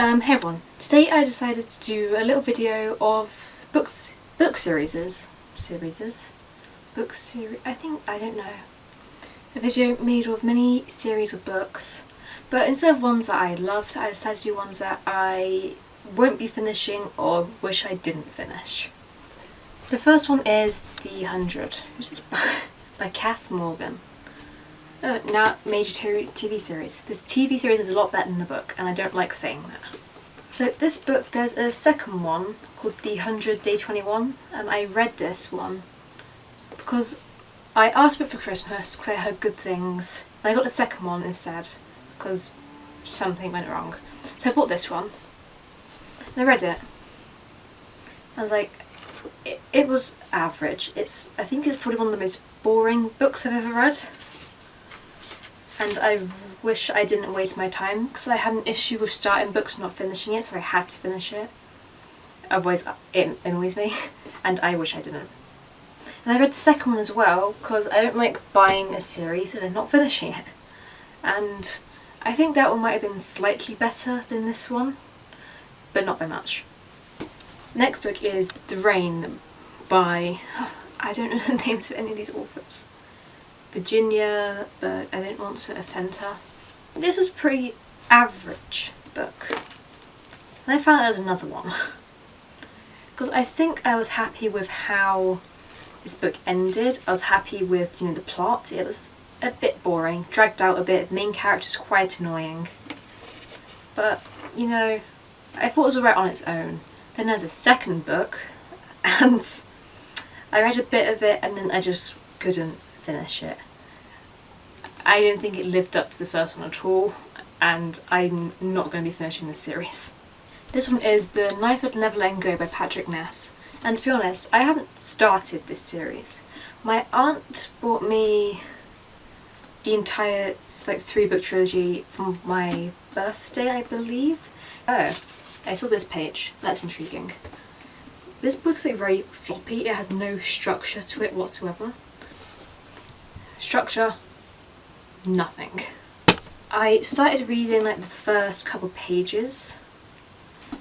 Um, hey everyone, today I decided to do a little video of books, book series, series, book series, I think, I don't know, a video made of many series of books, but instead of ones that I loved, I decided to do ones that I won't be finishing or wish I didn't finish. The first one is The Hundred, which is by Kass Morgan. Uh, now, major TV series. This TV series is a lot better than the book, and I don't like saying that. So this book, there's a second one called The 100 Day 21, and I read this one because I asked for it for Christmas because I heard good things. And I got the second one instead because something went wrong. So I bought this one, and I read it. I was like, it, it was average. It's I think it's probably one of the most boring books I've ever read and I wish I didn't waste my time because I had an issue with starting books not finishing it so I had to finish it otherwise it annoys me and I wish I didn't. And I read the second one as well because I don't like buying a series and then not finishing it and I think that one might have been slightly better than this one but not by much. Next book is The Rain by, I don't know the names of any of these authors. Virginia, but I didn't want to offend her. This a pretty average book. And I found out there's another one. Because I think I was happy with how this book ended. I was happy with, you know, the plot. It was a bit boring, dragged out a bit, main character's quite annoying. But, you know, I thought it was alright on its own. Then there's a second book, and I read a bit of it and then I just couldn't finish it. I didn't think it lived up to the first one at all and I'm not going to be finishing this series. This one is The Knife That Never Let Go by Patrick Ness and to be honest I haven't started this series. My aunt bought me the entire like three book trilogy for my birthday I believe. Oh, I saw this page, that's intriguing. This book's like very floppy, it has no structure to it whatsoever. Structure, nothing. I started reading like the first couple pages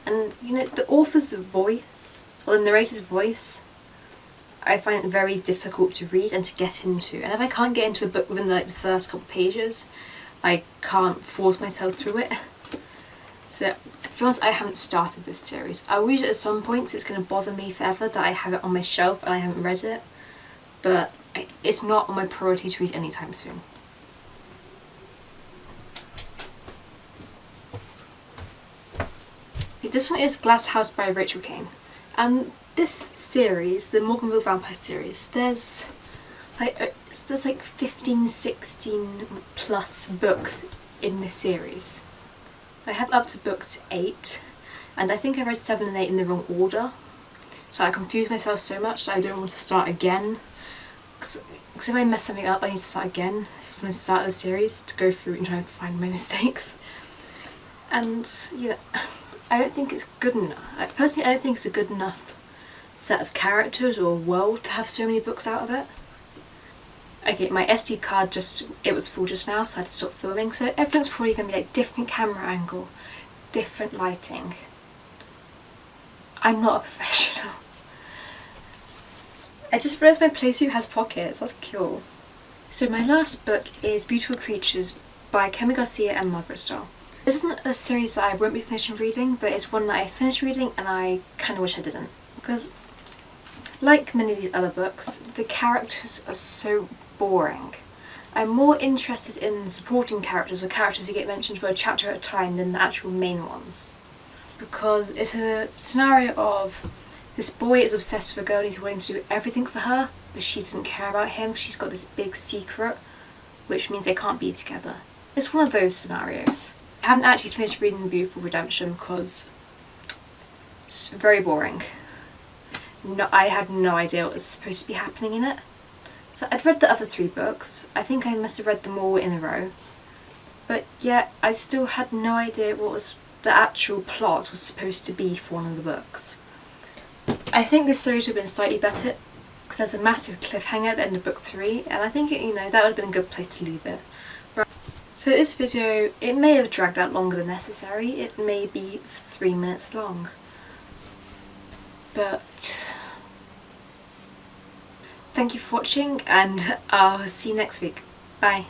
and you know the author's voice or the narrator's voice I find it very difficult to read and to get into and if I can't get into a book within like the first couple pages I can't force myself through it. So to be honest I haven't started this series. I'll read it at some point it's going to bother me forever that I have it on my shelf and I haven't read it but it's not on my priority to read anytime soon. This one is Glass House by Rachel Caine. and this series, the Morganville Vampire series, there's like, uh, there's like 15, 16 plus books in this series. I have up to books 8 and I think I read 7 and 8 in the wrong order so I confused myself so much that I don't want to start again because if I mess something up I need to start again if I'm going to start the series to go through and try and find my mistakes and yeah I don't think it's good enough. I, personally, I don't think it's a good enough set of characters or world to have so many books out of it. Okay, my SD card just, it was full just now, so I had to stop filming, so everything's probably going to be like different camera angle, different lighting. I'm not a professional. I just realised my playsuit has pockets, that's cool. So my last book is Beautiful Creatures by Kami Garcia and Margaret Stohl. This isn't a series that I won't be finishing reading, but it's one that I finished reading and I kind of wish I didn't. Because, like many of these other books, the characters are so boring. I'm more interested in supporting characters or characters who get mentioned for a chapter at a time than the actual main ones. Because it's a scenario of this boy is obsessed with a girl and he's willing to do everything for her, but she doesn't care about him. She's got this big secret, which means they can't be together. It's one of those scenarios. I haven't actually finished reading Beautiful Redemption because it's very boring. No, I had no idea what was supposed to be happening in it. So I'd read the other three books. I think I must have read them all in a row. But yet I still had no idea what was the actual plot was supposed to be for one of the books. I think this series would have been slightly better because there's a massive cliffhanger at the end of book three and I think, it, you know, that would have been a good place to leave it. Right. So this video, it may have dragged out longer than necessary. It may be three minutes long. But thank you for watching and I'll see you next week. Bye.